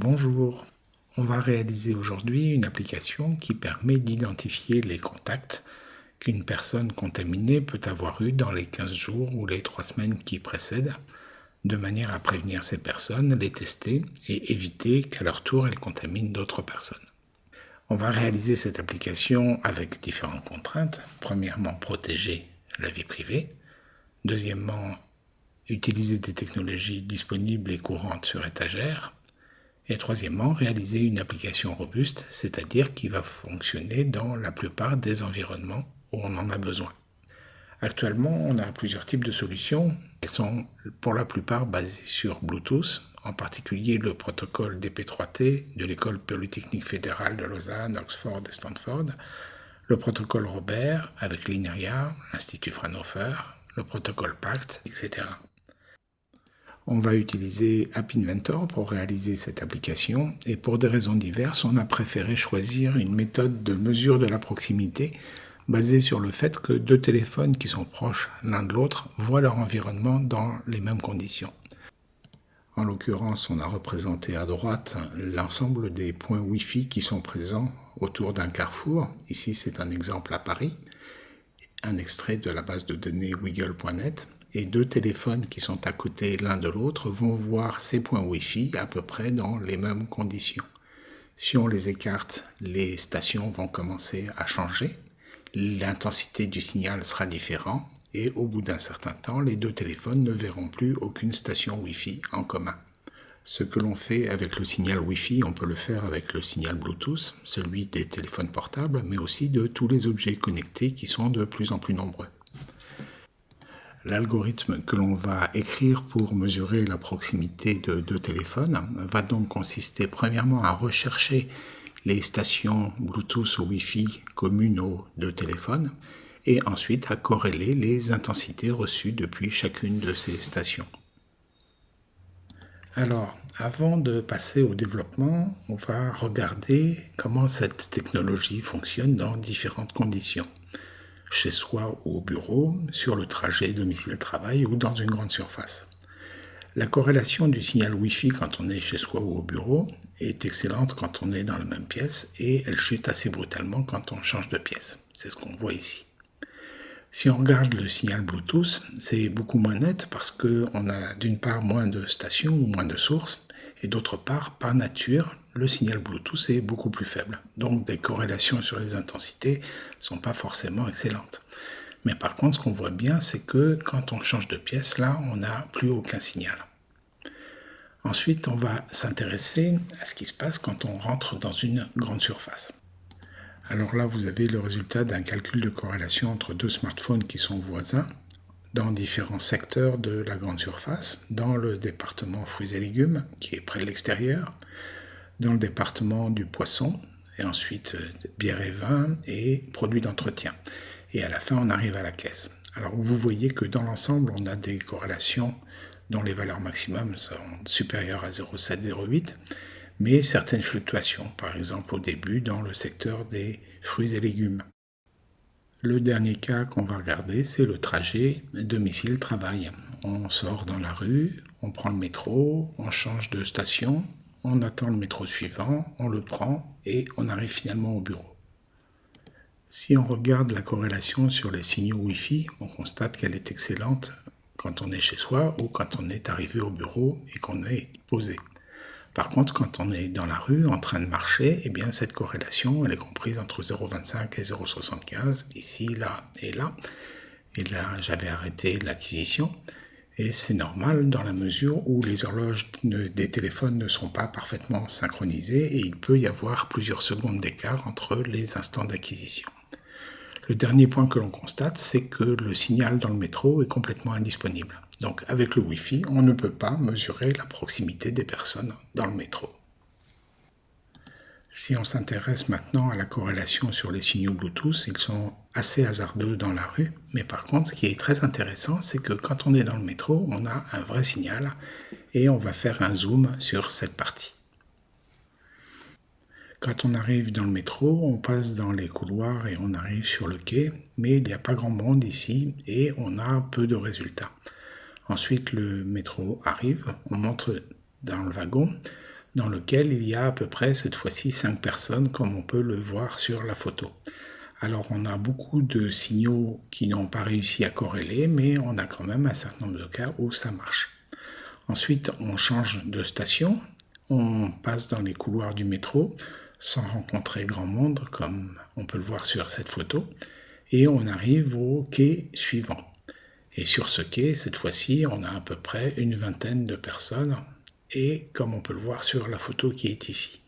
Bonjour, on va réaliser aujourd'hui une application qui permet d'identifier les contacts qu'une personne contaminée peut avoir eu dans les 15 jours ou les 3 semaines qui précèdent, de manière à prévenir ces personnes, les tester et éviter qu'à leur tour elles contaminent d'autres personnes. On va réaliser cette application avec différentes contraintes. Premièrement, protéger la vie privée. Deuxièmement, utiliser des technologies disponibles et courantes sur étagère. Et troisièmement, réaliser une application robuste, c'est-à-dire qui va fonctionner dans la plupart des environnements où on en a besoin. Actuellement, on a plusieurs types de solutions. Elles sont pour la plupart basées sur Bluetooth, en particulier le protocole DP3T de l'école polytechnique fédérale de Lausanne, Oxford et Stanford, le protocole Robert avec l'INRIA, l'Institut Fraunhofer, le protocole PACT, etc. On va utiliser App Inventor pour réaliser cette application et pour des raisons diverses, on a préféré choisir une méthode de mesure de la proximité basée sur le fait que deux téléphones qui sont proches l'un de l'autre voient leur environnement dans les mêmes conditions. En l'occurrence, on a représenté à droite l'ensemble des points Wi-Fi qui sont présents autour d'un carrefour. Ici, c'est un exemple à Paris, un extrait de la base de données wiggle.net et deux téléphones qui sont à côté l'un de l'autre vont voir ces points Wi-Fi à peu près dans les mêmes conditions. Si on les écarte, les stations vont commencer à changer, l'intensité du signal sera différente et au bout d'un certain temps, les deux téléphones ne verront plus aucune station Wi-Fi en commun. Ce que l'on fait avec le signal Wi-Fi, on peut le faire avec le signal Bluetooth, celui des téléphones portables, mais aussi de tous les objets connectés qui sont de plus en plus nombreux. L'algorithme que l'on va écrire pour mesurer la proximité de deux téléphones va donc consister premièrement à rechercher les stations Bluetooth ou Wi-Fi communes aux deux téléphones et ensuite à corréler les intensités reçues depuis chacune de ces stations. Alors, avant de passer au développement, on va regarder comment cette technologie fonctionne dans différentes conditions chez soi ou au bureau, sur le trajet domicile-travail ou dans une grande surface. La corrélation du signal Wi-Fi quand on est chez soi ou au bureau est excellente quand on est dans la même pièce et elle chute assez brutalement quand on change de pièce. C'est ce qu'on voit ici. Si on regarde le signal Bluetooth, c'est beaucoup moins net parce qu'on a d'une part moins de stations ou moins de sources et d'autre part, par nature, le signal Bluetooth est beaucoup plus faible. Donc des corrélations sur les intensités sont pas forcément excellentes. Mais par contre, ce qu'on voit bien, c'est que quand on change de pièce, là, on n'a plus aucun signal. Ensuite, on va s'intéresser à ce qui se passe quand on rentre dans une grande surface. Alors là, vous avez le résultat d'un calcul de corrélation entre deux smartphones qui sont voisins dans différents secteurs de la grande surface, dans le département fruits et légumes, qui est près de l'extérieur, dans le département du poisson, et ensuite euh, bière et vin, et produits d'entretien. Et à la fin, on arrive à la caisse. Alors vous voyez que dans l'ensemble, on a des corrélations dont les valeurs maximum sont supérieures à 0,7-0,8, mais certaines fluctuations, par exemple au début dans le secteur des fruits et légumes. Le dernier cas qu'on va regarder, c'est le trajet domicile-travail. On sort dans la rue, on prend le métro, on change de station, on attend le métro suivant, on le prend et on arrive finalement au bureau. Si on regarde la corrélation sur les signaux Wi-Fi, on constate qu'elle est excellente quand on est chez soi ou quand on est arrivé au bureau et qu'on est posé. Par contre, quand on est dans la rue en train de marcher, eh bien cette corrélation, elle est comprise entre 0,25 et 0,75, ici, là et là. Et là, j'avais arrêté l'acquisition. Et c'est normal dans la mesure où les horloges des téléphones ne sont pas parfaitement synchronisées et il peut y avoir plusieurs secondes d'écart entre les instants d'acquisition. Le dernier point que l'on constate, c'est que le signal dans le métro est complètement indisponible. Donc avec le Wi-Fi, on ne peut pas mesurer la proximité des personnes dans le métro. Si on s'intéresse maintenant à la corrélation sur les signaux Bluetooth, ils sont assez hasardeux dans la rue, mais par contre ce qui est très intéressant, c'est que quand on est dans le métro, on a un vrai signal et on va faire un zoom sur cette partie. Quand on arrive dans le métro, on passe dans les couloirs et on arrive sur le quai, mais il n'y a pas grand monde ici et on a peu de résultats. Ensuite, le métro arrive, on monte dans le wagon. Dans lequel il y a à peu près cette fois-ci 5 personnes comme on peut le voir sur la photo. Alors on a beaucoup de signaux qui n'ont pas réussi à corréler, mais on a quand même un certain nombre de cas où ça marche. Ensuite, on change de station, on passe dans les couloirs du métro sans rencontrer grand monde, comme on peut le voir sur cette photo, et on arrive au quai suivant. Et sur ce quai, cette fois-ci, on a à peu près une vingtaine de personnes, et comme on peut le voir sur la photo qui est ici.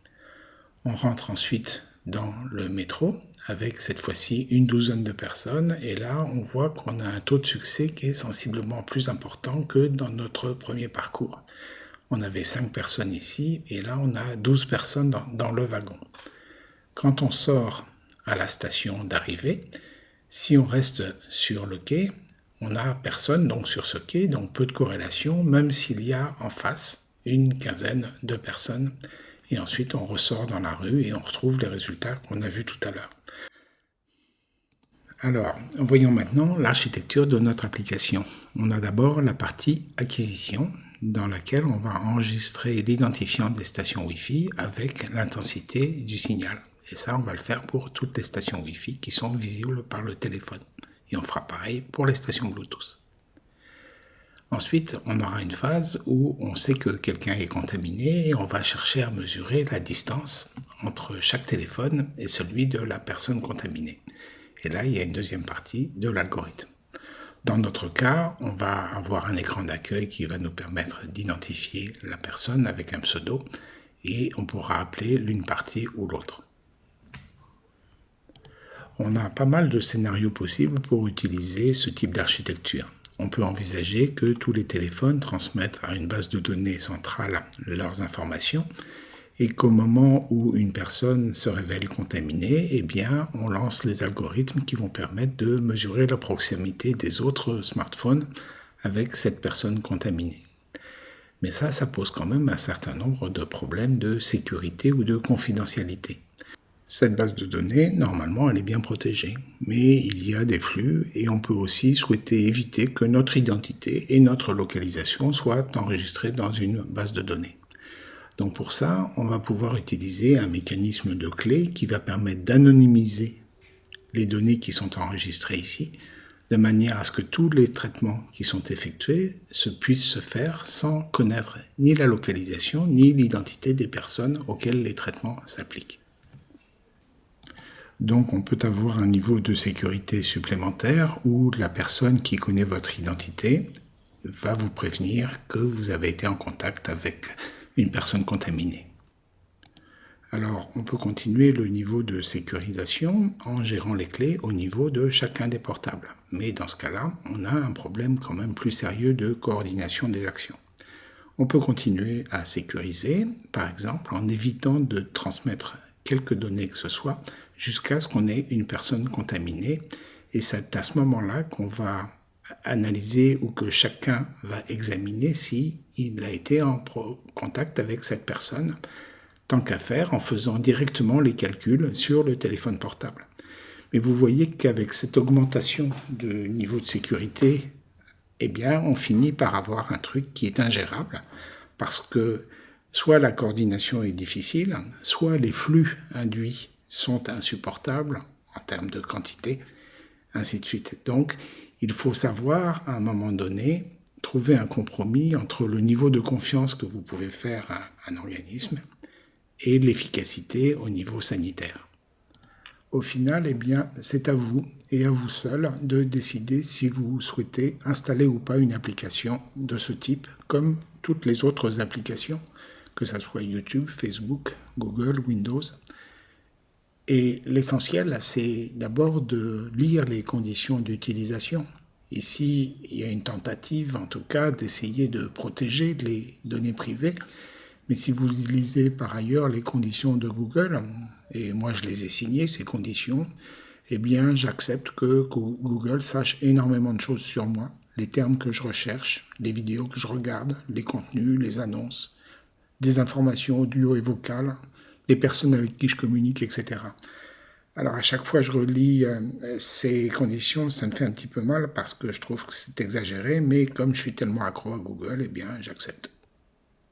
On rentre ensuite dans le métro, avec cette fois-ci une douzaine de personnes, et là on voit qu'on a un taux de succès qui est sensiblement plus important que dans notre premier parcours. On avait 5 personnes ici, et là on a 12 personnes dans, le wagon. Quand on sort à la station d'arrivée, si on reste sur le quai, on n'a personne donc sur ce quai, donc peu de corrélation, même s'il y a en face une quinzaine de personnes. Et ensuite, on ressort dans la rue et on retrouve les résultats qu'on a vus tout à l'heure. Alors, voyons maintenant l'architecture de notre application. On a d'abord la partie acquisition, dans laquelle on va enregistrer l'identifiant des stations Wi-Fi avec l'intensité du signal. Et ça, on va le faire pour toutes les stations Wi-Fi qui sont visibles par le téléphone. Et on fera pareil pour les stations Bluetooth. Ensuite, on aura une phase où on sait que quelqu'un est contaminé et on va chercher à mesurer la distance entre chaque téléphone et celui de la personne contaminée. Et là, il y a une deuxième partie de l'algorithme. Dans notre cas, on va avoir un écran d'accueil qui va nous permettre d'identifier la personne avec un pseudo et on pourra appeler l'une partie ou l'autre. On a pas mal de scénarios possibles pour utiliser ce type d'architecture. On peut envisager que tous les téléphones transmettent à une base de données centrale leurs informations et qu'au moment où une personne se révèle contaminée, eh on lance les algorithmes qui vont permettre de mesurer la proximité des autres smartphones avec cette personne contaminée. Mais ça, ça pose quand même un certain nombre de problèmes de sécurité ou de confidentialité. Cette base de données, normalement, elle est bien protégée, mais il y a des flux et on peut aussi souhaiter éviter que notre identité et notre localisation soient enregistrées dans une base de données. Donc pour ça, on va pouvoir utiliser un mécanisme de clé qui va permettre d'anonymiser les données qui sont enregistrées ici, de manière à ce que tous les traitements qui sont effectués se puissent se faire sans connaître ni la localisation ni l'identité des personnes auxquelles les traitements s'appliquent. Donc on peut avoir un niveau de sécurité supplémentaire où la personne qui connaît votre identité va vous prévenir que vous avez été en contact avec une personne contaminée. Alors, on peut continuer le niveau de sécurisation en gérant les clés au niveau de chacun des portables. Mais dans ce cas-là, on a un problème quand même plus sérieux de coordination des actions. On peut continuer à sécuriser, par exemple, en évitant de transmettre quelques données que ce soit jusqu'à ce qu'on ait une personne contaminée. Et c'est à ce moment-là qu'on va analyser ou que chacun va examiner si il a été en contact avec cette personne, tant qu'à faire en faisant directement les calculs sur le téléphone portable. Mais vous voyez qu'avec cette augmentation de niveau de sécurité, eh bien, on finit par avoir un truc qui est ingérable, parce que soit la coordination est difficile, soit les flux induits sont insupportables en termes de quantité, ainsi de suite. Donc, il faut savoir, à un moment donné, trouver un compromis entre le niveau de confiance que vous pouvez faire à un organisme et l'efficacité au niveau sanitaire. Au final, eh bien, c'est à vous et à vous seul de décider si vous souhaitez installer ou pas une application de ce type, comme toutes les autres applications, que ce soit YouTube, Facebook, Google, Windows. Et l'essentiel, c'est d'abord de lire les conditions d'utilisation. Ici, il y a une tentative, en tout cas, d'essayer de protéger les données privées. Mais si vous lisez par ailleurs les conditions de Google, et moi je les ai signées, ces conditions, eh bien j'accepte que Google sache énormément de choses sur moi, les termes que je recherche, les vidéos que je regarde, les contenus, les annonces, des informations audio et vocales, les personnes avec qui je communique, etc. Alors à chaque fois je relis euh, ces conditions, ça me fait un petit peu mal parce que je trouve que c'est exagéré, mais comme je suis tellement accro à Google, eh bien j'accepte.